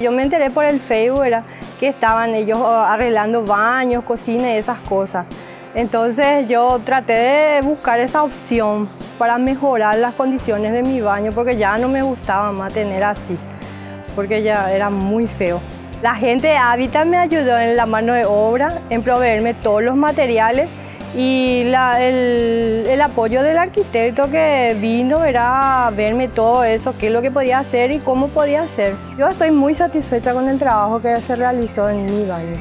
Yo me enteré por el Facebook que estaban ellos arreglando baños, cocina y esas cosas. Entonces yo traté de buscar esa opción para mejorar las condiciones de mi baño porque ya no me gustaba más tener así, porque ya era muy feo. La gente de Habitat me ayudó en la mano de obra, en proveerme todos los materiales y el, el, apoyo del arquitecto que vino era verme todo eso, qué es lo que podía hacer y cómo podía hacer. Yo estoy muy satisfecha con el trabajo que se realizó en mi baño.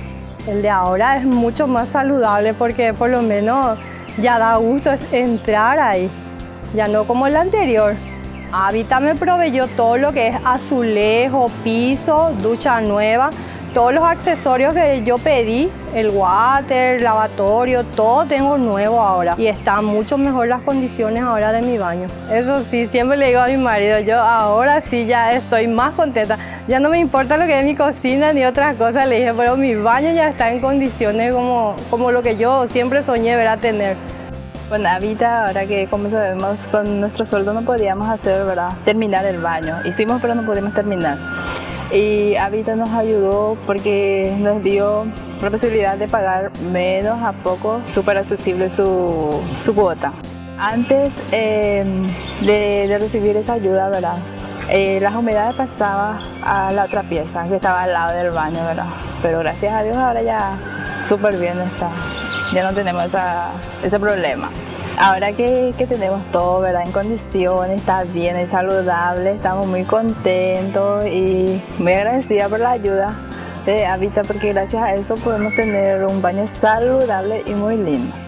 El de ahora es mucho más saludable porque por lo menos ya da gusto entrar ahí, ya no como el anterior. Habita me proveyó todo lo que es azulejo, piso, ducha nueva, todos los accesorios que yo pedí, el water, lavatorio, todo tengo nuevo ahora y están mucho mejor las condiciones ahora de mi baño. Eso sí, siempre le digo a mi marido, yo ahora sí ya estoy más contenta. Ya no me importa lo que es mi cocina ni otras cosas, le dije, pero mi baño ya está en condiciones como, como lo que yo siempre soñé ver a tener. Con Habita, ahora que como sabemos, con nuestro sueldo no podíamos hacer, ¿verdad? Terminar el baño. Hicimos pero no pudimos terminar y Habita nos ayudó porque nos dio la posibilidad de pagar menos a poco, súper accesible su, su, cuota. Antes em, de, recibir esa ayuda, ¿verdad? Eh, las humedades pasaban a la otra pieza que estaba al lado del baño, ¿verdad? Pero gracias a Dios ahora ya súper bien está, ya no tenemos ese problema. Ahora que, tenemos todo ¿verdad? en condiciones, está bien, es saludable, estamos muy contentos y muy agradecida por la ayuda de Habita porque gracias a eso podemos tener un baño saludable y muy lindo.